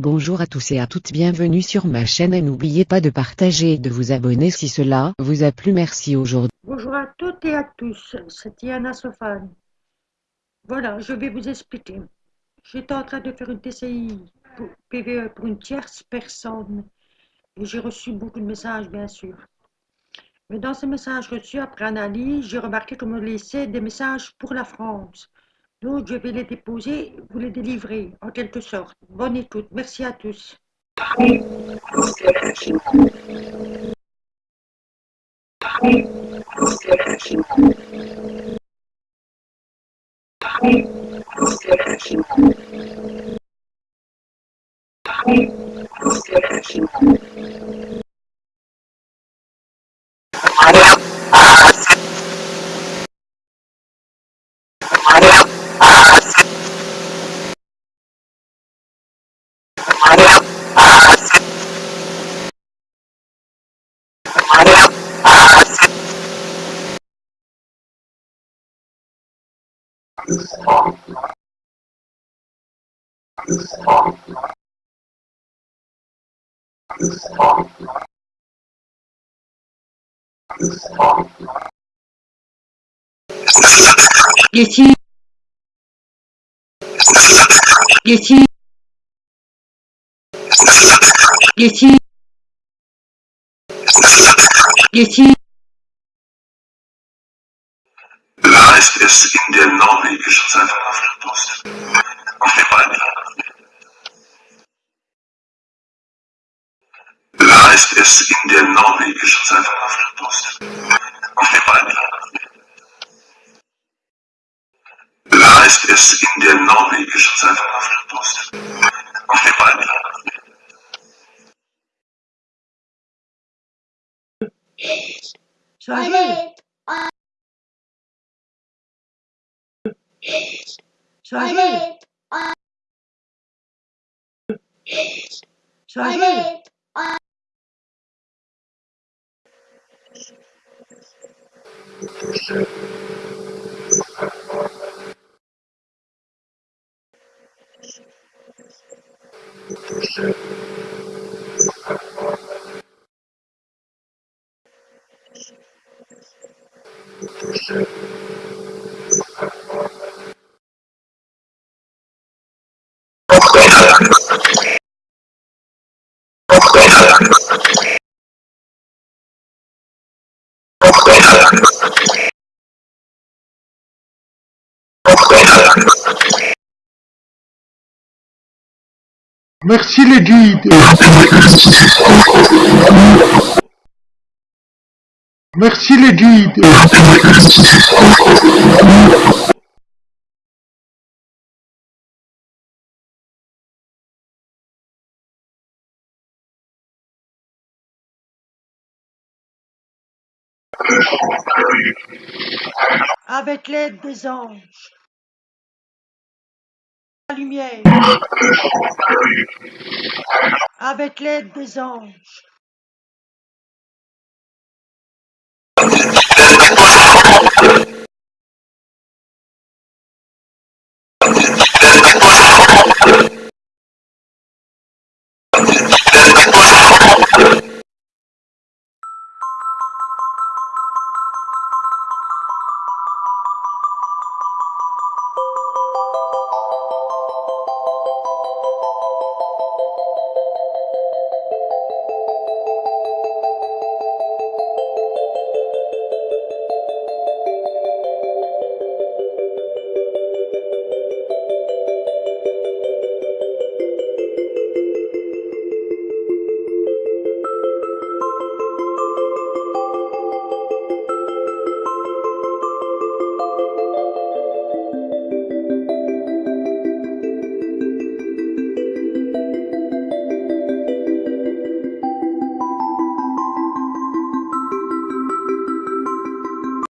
Bonjour à tous et à toutes bienvenue sur ma chaîne et n'oubliez pas de partager et de vous abonner si cela vous a plu merci aujourd'hui. Bonjour à toutes et à tous, c'est Diana Sofane. Voilà, je vais vous expliquer. J'étais en train de faire une TCI pour PVE pour une tierce personne et j'ai reçu beaucoup de messages bien sûr. Mais dans ces messages reçus après analyse, j'ai remarqué qu'on me laissait des messages pour la France. Donc, je vais les déposer, vous les délivrer, en quelque sorte. Bonne écoute. Merci à tous. 下信下信 Ici. Ici. Beweis es in der norwegischen Zeitungspost. Auf dem Bein. Beweis es in der norwegischen Zeitungspost. Auf dem Bein. Beweis es in der norwegischen Zeitungspost. Auf dem Bein. Travel. Travel. Travel. Thank you. Merci les guides. Merci les guides. Avec l'aide des anges. La lumière. Avec l'aide des anges.